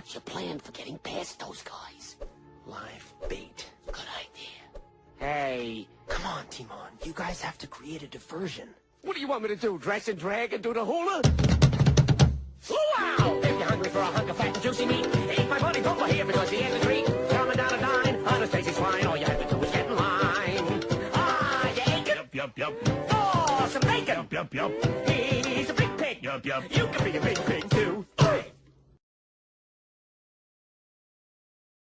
What's your plan for getting past those guys? Live bait. Good idea. Hey, Come on, Timon. You guys have to create a diversion. what do you want me to do? Dress and drag and do the hula? Wow! If you're hungry for a hunk of fat and juicy meat, eat my buddy over here because he has a treat. Coming down a dine on a tasty swine. All you have to do is get in line. Ah, you ain't Yup, yup, yup. For some bacon. Yup, yup, yup. He's a big pig. Yup, yup. You can be a big pig too.